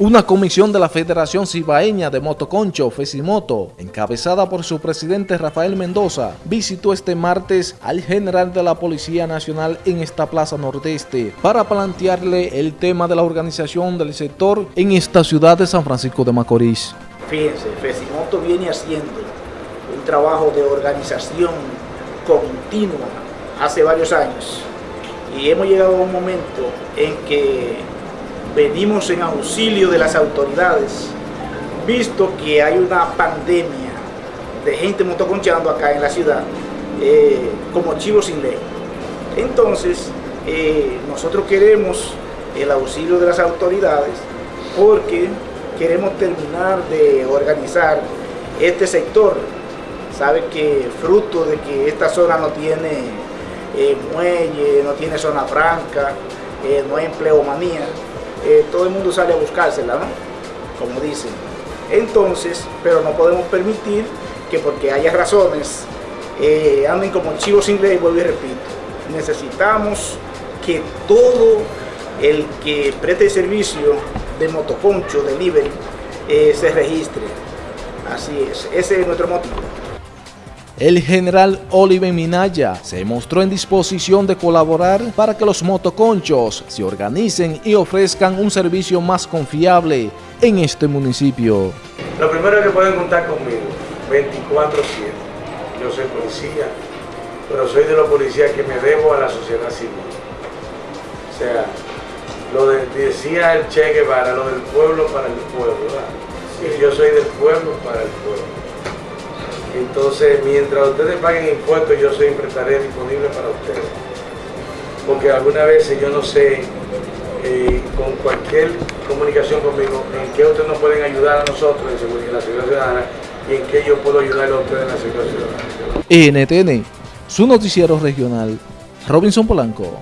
Una comisión de la Federación Cibaeña de Motoconcho, Fesimoto, encabezada por su presidente Rafael Mendoza, visitó este martes al general de la Policía Nacional en esta plaza nordeste para plantearle el tema de la organización del sector en esta ciudad de San Francisco de Macorís. Fíjense, Fesimoto viene haciendo un trabajo de organización continua hace varios años y hemos llegado a un momento en que venimos en auxilio de las autoridades, visto que hay una pandemia de gente motoconchando acá en la ciudad, eh, como chivo sin ley. Entonces, eh, nosotros queremos el auxilio de las autoridades porque queremos terminar de organizar este sector. Sabe que fruto de que esta zona no tiene eh, muelle, no tiene zona franca, no hay empleomanía, eh, todo el mundo sale a buscársela, ¿no? Como dicen. Entonces, pero no podemos permitir que porque haya razones eh, anden como chivos sin ley, vuelvo y repito. Necesitamos que todo el que preste servicio de motoconcho, delivery, eh, se registre. Así es, ese es nuestro motivo. El general Oliver Minaya se mostró en disposición de colaborar para que los motoconchos se organicen y ofrezcan un servicio más confiable en este municipio. Lo primero es que pueden contar conmigo, 24-7. Yo soy policía, pero soy de los policías que me debo a la sociedad civil. O sea, lo decía el Che Guevara, lo del pueblo para el pueblo, ¿verdad? Y yo soy del pueblo para el pueblo. Entonces, mientras ustedes paguen impuestos, yo siempre estaré disponible para ustedes. Porque algunas veces yo no sé, eh, con cualquier comunicación conmigo, en qué ustedes nos pueden ayudar a nosotros en la seguridad ciudadana y en qué yo puedo ayudar a ustedes en la seguridad ciudadana. NTN, su noticiero regional, Robinson Polanco.